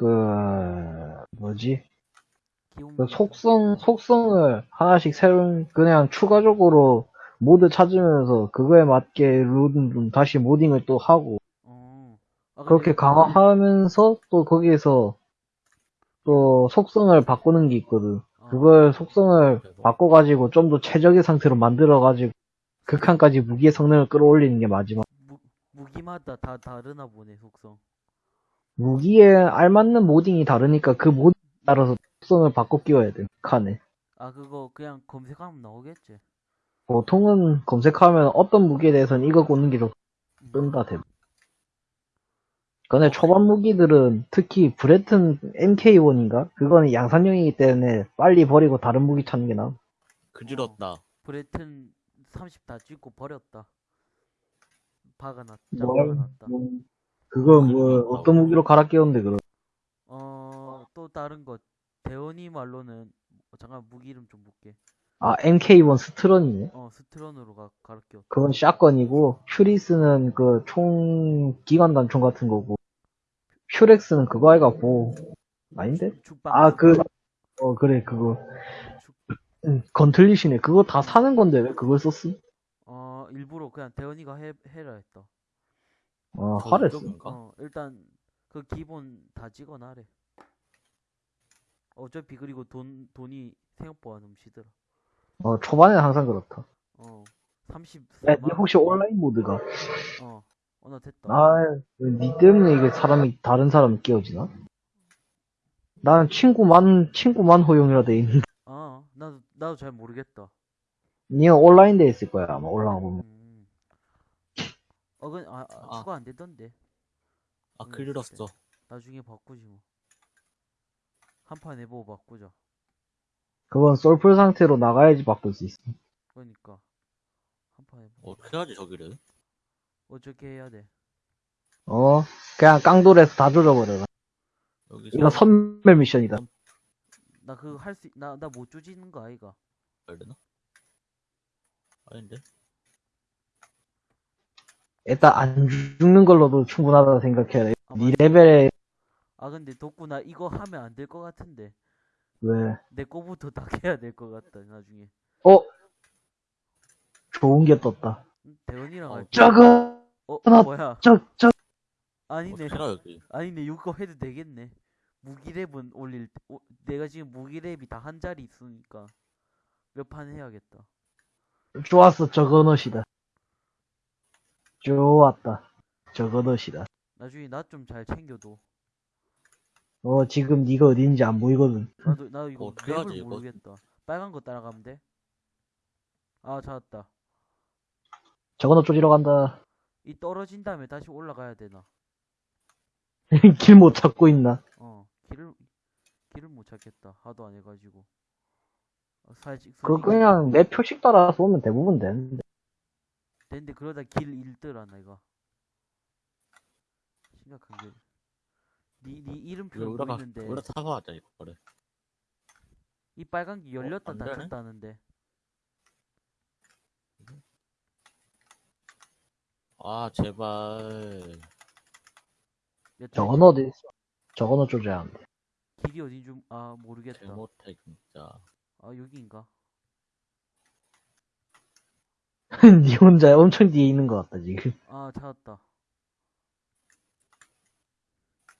그, 뭐지? 그 속성, 속성을 하나씩 새로운, 그냥 추가적으로 모드 찾으면서 그거에 맞게 룬, 다시 모딩을 또 하고, 어. 아, 그렇게 강화하면서 또 거기에서 또 속성을 바꾸는 게 있거든. 어, 그걸 속성을. 바꿔가지고 좀 더 최적의 상태로 만들어가지고 극한까지 무기의 성능을 끌어올리는 게 마지막. 무, 무기마다 다 다르나 보네 속성. 무기에 알맞는 모딩이 다르니까 그 모딩에 따라서 속성을 바꿔 끼워야 돼. 칸에. 아 그거 그냥 검색하면 나오겠지. 보통은 검색하면 어떤 무기에 대해서는 이거 꽂는 게 좋, 음. 뜬다, 대 근데 초반 무기들은 특히 브레튼 MK1인가? 그거는 양산형이기 때문에 빨리 버리고 다른 무기 찾는 게 나아. 그지럽다. 브레튼 30 다 찍고 버렸다. 박아놨다. 뭘, 박아놨다. 뭐, 그거 뭐, 어떤 무기로 갈아 끼웠는데, 그럼. 어, 또 다른 거. 대원이 말로는, 어, 잠깐 무기 이름 좀 볼게. 아, MK1 스트런이네? 어, 스트런으로 가, 갈아 끼웠다. 그건 샷건이고, 퓨리스는 그 총, 기관 단총 같은 거고, 퓨렉스는 그거 해갖고, 아닌데? 죽방. 아, 그, 어, 그래, 그거. 죽- 응, 건틀리시네. 그거 다 사는 건데, 왜 그걸 썼음? 어, 일부러 그냥 대원이가 해, 해라 했다. 어, 하랬어. 저쪽인가? 어, 일단, 그 기본 다 찍어놔래. 어차피 그리고 돈, 돈이 생각보다 넘치더라. 어, 초반에는 항상 그렇다. 어, 30. 야, 니 혹시 온라인 모드가? 어, 어, 나 됐다. 아, 니 때문에 이게 사람이, 다른 사람이 끼워지나? 나는 친구만, 친구만 허용이라 돼 있는데. 아, 나도, 나도 잘 모르겠다. 니는 온라인 돼 있을 거야, 아마 올라가 보면. 음. 어, 근, 아, 아, 아. 추가 안 되던데. 아, 음, 그리렀어. 나중에 바꾸지 뭐. 한 판 해보고 바꾸자. 그건 솔플 상태로 나가야지 바꿀 수 있어. 그러니까. 한 판 해보고. 어떻게 하지, 저기를? 어떻게 해야 돼? 어? 그냥 깡돌에서 다 조져버려라. 여기서. 이거 선멸 미션이다. 나 그거 할 수, 나, 나 못 조지는 거 아이가? 해야 되나? 아닌데? 일단 안 죽는 걸로도 충분하다 생각해야 돼. 아, 니 맞아. 레벨에, 아, 근데 덕구 나 이거 하면 안 될 것 같은데. 왜, 내 거부터 다 해야 될 것 같다, 나중에. 어? 좋은 게 떴다. 음, 대원이랑 어. 저거, 어, 하나, 뭐야? 저, 저, 아니네. 아니네, 이거 해도 되겠네. 무기랩은 올릴 때, 오, 내가 지금 무기랩이 다 한 자리 있으니까. 몇 판 해야겠다. 좋았어, 저거 넛이다. 좋았다. 저거 넛이다. 나중에 나 좀 잘 챙겨둬. 어, 지금 니가 어딘지 안 보이거든. 나도, 나도 이거 어떻게 맵을 하지, 이거? 모르겠다. 빨간 거 따라가면 돼? 아, 찾았다. 저거 넛 조지러 간다. 이 떨어진 다음에 다시 올라가야 되나? 길 못 찾고 있나? 어, 길을, 길을 못 찾겠다. 하도 안 해가지고. 어, 살직 그거 그냥 내 표식 따라서 오면 대부분 되는데. 근데 그러다 길 잃더라, 내가. 심각한 게. 니, 니 이름표 우리가, 보이는데, 우리가 사서 하자, 이거. 그래. 이 빨간 게 열렸다 안 되네? 닫혔다는데. 아, 제발. 넛 어디 있어? 저거 넛 조져야 한대. 길이 어딘 줄, 아, 모르겠다. 개못해, 진짜. 아, 여기인가? 니 혼자 엄청 뒤에 있는 것 같다, 지금. 아, 찾았다.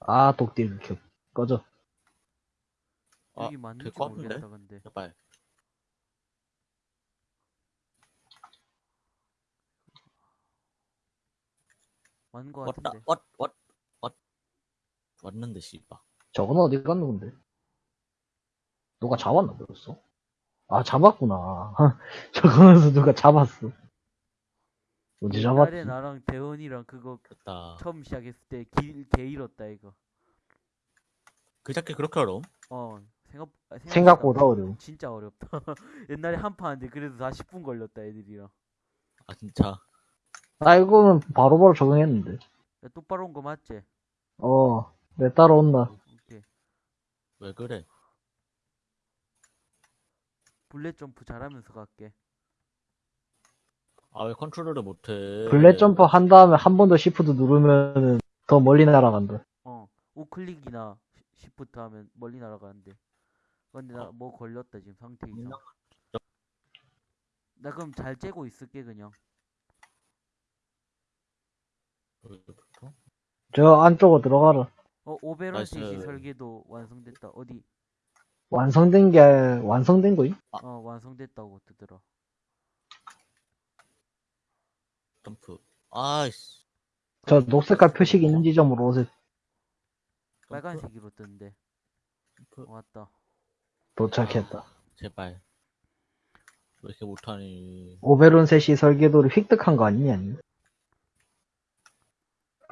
아, 독딜 켜. 꺼져. 아, 여기 맞는지 될것 같은데? 모르겠다, 근데. 제발. 맞는 거 왔다, 같은데. 왔, 왔, 왔. 왔는데, 씨발. 저건 어디 갔는 건데? 누가 잡았나 벌써? 아, 잡았구나. 저거에서 누가 잡았어. 언제 잡았지? 옛날에 나랑 대원이랑 그거 됐다. 처음 시작했을 때 길 개 잃었다, 이거. 그 자켓 그렇게 어려움? 어, 생각, 아, 생각보다 어려워. 진짜 어렵다. 옛날에 한 판 하는데 그래도 다 10분 걸렸다, 애들이랑. 아, 진짜. 나 이거는 바로바로 적응했는데. 야, 똑바로 온 거 맞지? 어, 내 따라온다. 오케이. 왜 그래? bullet jump 잘하면서 갈게. 아, 왜 컨트롤을 못해? bullet jump 한 다음에 한 번 더 시프트 누르면은 더 멀리 날아간다. 어, 우클릭이나 시프트 하면 멀리 날아가는데. 근데 나 어. 뭐 걸렸다 지금 상태 이상. 나 그럼 잘 째고 있을게 그냥. 여기부터? 저 안쪽으로 들어가라. 어 오베론. 섀시 설계도 완성됐다. 어디? 완성된 게, 완성된 거임? 어 완성됐다고 뜨더라. 점프. 아이씨. 저 녹색깔 표식 있는 지점으로 오세요. 점프. 빨간색으로 뜨는데. 점프. 어, 왔다. 도착했다. 제발. 왜 이렇게 못하니? 오베론 셋이 설계도를 획득한 거 아니냐? 아니?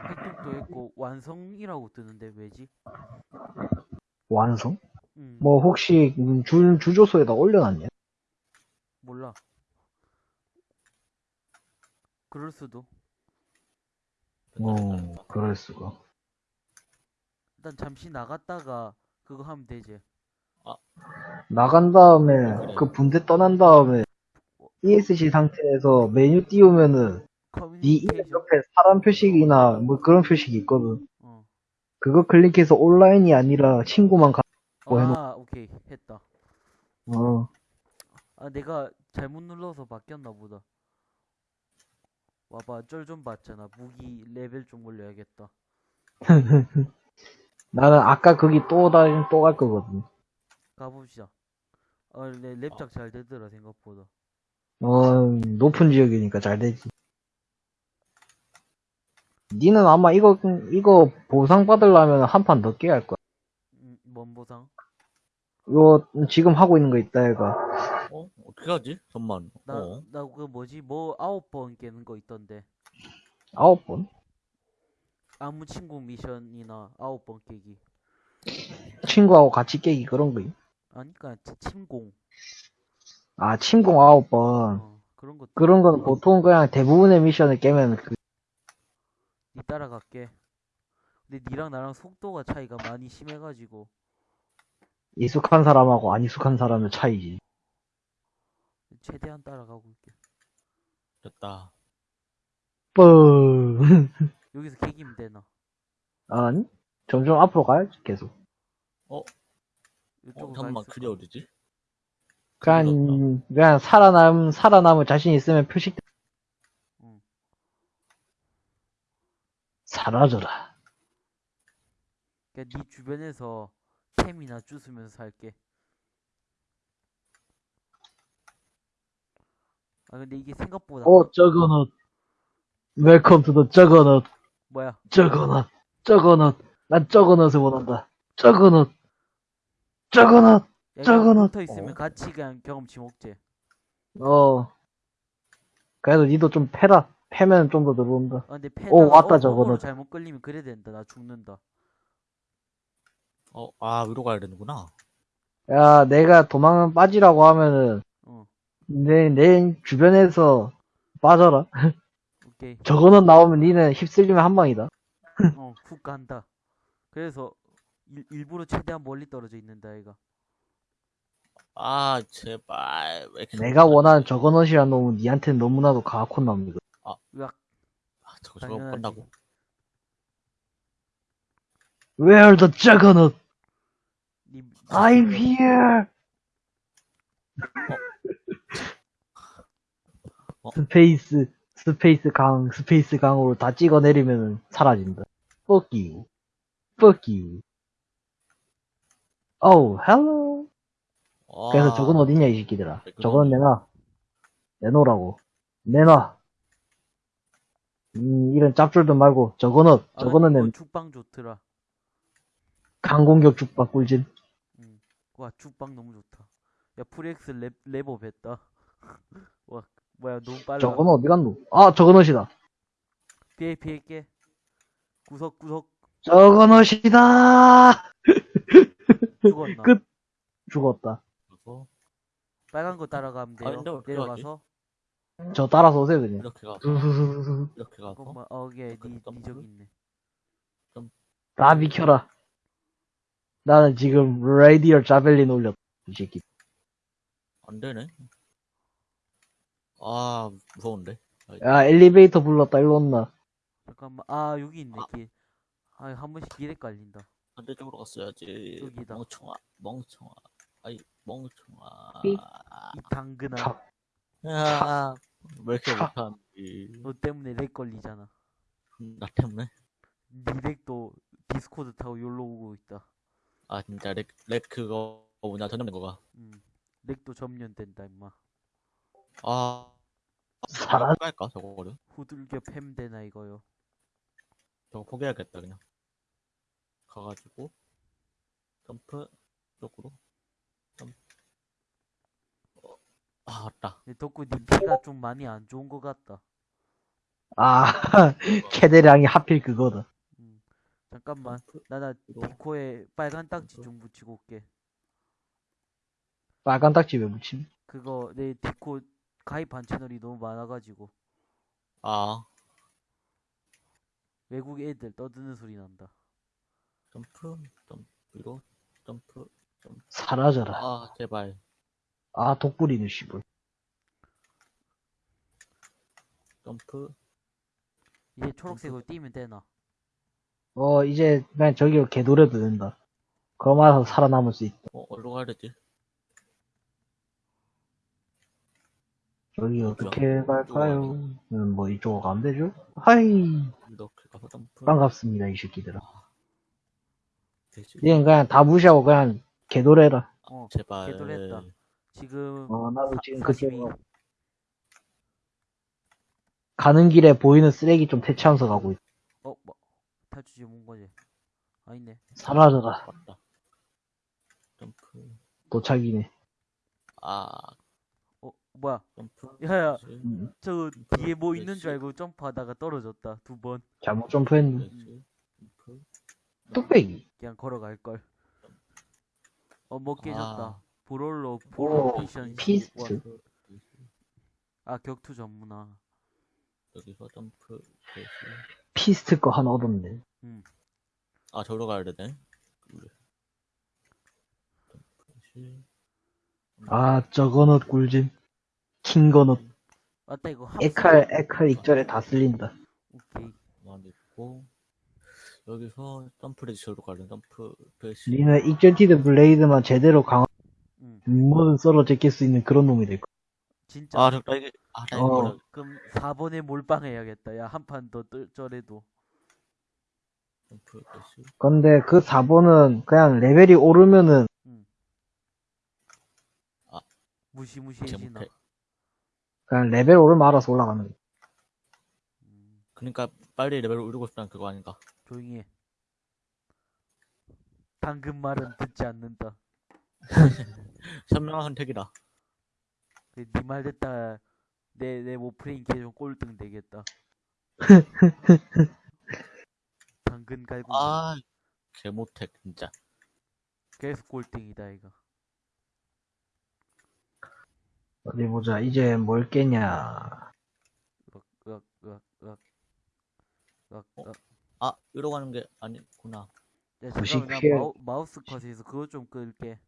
획득도 했고 완성이라고 뜨는데 왜지? 완성? 음 뭐 혹시 음, 주, 주조소에다 올려놨냐? 몰라. 그럴 수도. 어, 그럴 수가. 일단 잠시 나갔다가 그거 하면 되지. 나간 다음에. 그 분대 떠난 다음에 ESC 상태에서 메뉴 띄우면은 네 이름. 옆에 사람 표식이나 뭐 그런 표식이 있거든. 어. 그거 클릭해서 온라인이 아니라 친구만 가. 뭐 해놓- 아 오케이 했다. 어. 아 내가 잘못 눌러서 바뀌었나 보다. 와봐 쩔 좀 봤잖아. 무기 레벨 좀 올려야겠다. 나는 아까 거기 또 다시 또갈 거거든. 가봅시다. 어, 내 랩작 잘 되더라 생각보다. 어, 높은 지역이니까 잘 되지. 니는 아마 이거, 이거 보상 받으려면 한 판 더 깨야 할 거야. 음, 뭔 보상? 이거 지금 하고 있는 거 있다, 얘가. 어? 어떻게 하지? 잠만. 나 어? 나 그 뭐지 뭐 아홉 번 깨는 거 있던데. 아홉 번? 아무 친구 미션이나 아홉 번 깨기. 친구하고 같이 깨기 그런 거임. 아니까 침공. 아, 침공 아홉 번. 어, 그런 것도. 그런 거는 보통 그냥 대부분의 미션을 깨면 그, 니 따라갈게. 근데 니랑 나랑 속도가 차이가 많이 심해가지고 익숙한 사람하고 안 익숙한 사람의 차이지. 최대한 따라가고 있게. 됐다. 뻥. 여기서 개기면 되나? 아니? 점점 앞으로 가야지, 계속. 어? 어, 있을까? 그게 어디지? 그냥, 그냥 살아남, 살아남을 자신 있으면 표식. 응. 사라져라. 그니까 니 주변에서 템이나 줏으면서 살게. 아 근데 이게 생각보다 어, 저거넛. Welcome to the Juggernaut. 뭐야? 저거넛. 저거넛. 난 저거넛을 원한다. 저거넛. 저거넛. 야, 저거넛- 붙어 있으면 어. 같이 그냥 경험치 먹지. 어. 그래도 니도 좀 패라. 패면 좀 더 들어온다. 아 근데 패 오, 왔다, 어, 저거는. 잘못 걸리면 그래 된다. 나 죽는다. 어, 아, 위로 가야 되는구나. 야, 내가 도망 빠지라고 하면은, 어 내, 내 주변에서 빠져라. 오케이. 저거는 나오면 니는 휩쓸리면 한 방이다. 어훅 간다. 그래서 일, 일부러 최대한 멀리 떨어져 있는다 얘가. 아, 제발. 왜 이렇게 내가? 원하는 저거넛이란 놈은 니한테는 너무나도 가악혼 놈이거든. 으악. 아, 저거, 저거 당연하지. 건다고? Where the juggernaut? 니 I'm here! 어? 스페이스, 스페이스 강, 스페이스 강으로 다 찍어 내리면 사라진다. Fuck you. Fuck you. Oh, hello. 아, 그래서 저건 어딨냐, 이 새끼들아. 왜 그러니? 저건 내놔. 내놓으라고. 내놔. 음, 이런 짭줄도 말고, 저거는, 아, 저거는 이거 내 죽방 좋더라. 강공격 죽박 꿀진. 음. 와 죽방 너무 좋다. 야 프렉스 랩 레버 뱉다. 와 뭐야 너무 빨라. 저거는 어디 갔노? 아, 저거넛이다. 피해 피해 깨. 구석 구석 Juggernaut이다! 죽었나? 끝. 죽었다. 그리고 빨간 거 따라가면 돼요. 아, 근데 어떻게 내려가서. 저 따라서 오세요, 그냥. 이렇게 가서. 이렇게 가서. 어 예, 그 니, 니 저기 있네. 다 비켜라. 나는 지금 Radial Javelin 올렸다. 이 새끼. 안 되네. 아, 무서운데. 야, 엘리베이터 불렀다. 일로 온나. 잠깐만 아 여기 있네 길. 아 한 번씩 길 헷갈린다. 반대쪽으로 갔어야지. 여기다. 멍청아, 멍청아. 아이, 멍청아. 삑. 이 당근아. 참. 야, 왜 이렇게 차. 못하는지. 너 때문에 렉 걸리잖아. 나 때문에? 니 렉도 Discord 타고 열로 오고 있다. 아, 진짜 렉, 렉 그거 뭐냐, 전염된 거가. 음. 렉도 점령된다 임마. 아, 사라- 할까 저거를? 후들겨 팸 되나 이거요. 저거 포기해야겠다, 그냥. 가가지고, 점프, 쪽으로, 점프. 어, 아, 맞다. 근데 덕구 니 피가 좀 많이 안 좋은 것 같다. 아, 캐대량이 하필 그거다. 음. 잠깐만. 점프, 나나 뒤로. 디코에 빨간 딱지 좀 붙이고 올게. 빨간 딱지 왜 붙임? 그거 내 디코 가입한 채널이 너무 많아가지고 아, 외국 애들 떠드는 소리 난다. 점프, 점프, 위로, 점프, 점프. 사라져라. 아, 제발. 아, 독불이네, 씨발. 점프. 이제 초록색으로 뛰면 되나? 어, 이제 그냥 저기로 개돌해도 된다. 그럼 와서 살아남을 수 있다. 어, 어디로 가야 되지? 저기 어떻게 갈까요? 음, 뭐 이쪽으로 가면 되죠? 하이, 점프. 반갑습니다, 이 새끼들아. 되지? 얘는 그냥 다 무시하고 그냥 개돌해라. 어, 제발. 개돌했다. 지금 어, 나도 사- 지금 그 42. 기분 가는 길에 보이는 쓰레기 좀 퇴치하면서 가고 있다. 탈출지 뭔 거지? 아니네. 사라져라. 맞다. 점프. 도착이네. 아, 어, 뭐야? 점프. 야야, 되지? 음, 저 점프, 뒤에 뭐 있는? 줄 알고 점프하다가 떨어졌다. 두 번. 잘못 점프했네. 점프. 뚝배기. 그냥 걸어갈 걸. 어, 뭐 깨졌다. 아. 브롤로 오, 포로미션 피스트. 아, 격투 전문화. 여기서 점프. Fist 거 하나 얻었네. 음. 아, 저기로 가야 되네. 아, Juggernaut 꿀잼. 킹거넛. 맞다, 이거 합 에칼, 에칼 익절에 다 쓸린다. 오케이. 가만 있고. 여기서 점프 되지? 저기로 가야 돼. 점프. 되지? 니는 Exalted Blade만 제대로 강한 음. 뭐든 썰어 제낄 수 있는 그런 놈이 될 거야. 진짜. 아, 저기, 이게, 아, 나 이거 어. 그럼 4번에 몰빵해야겠다. 야, 한 판 더 쩔해도. 근데 그 4번은 그냥 레벨이 오르면은 이제 무시무시해지나. 못해. 그냥 레벨 오르면 알아서 올라가는 거야. 음, 그러니까 빨리 레벨을 올리고 싶다는 그거 아닌가? 조용히 해. 방금 말은 듣지 않는다. 현명한 선택이다. 니말 듣다 내, 내 모프레인 계속 꼴등 되겠다. 당근 갈고 아, 개 못해, 진짜. 계속 꼴등이다 이거. 어디 보자. 이제 뭘 깨냐. 으악 으악 으악 으악 으악 어? 으악. 아, 이러고 가는 게 아니구나. 야 잠깐만 나. 마우, 마우스 컷에서 그거 좀 끌게.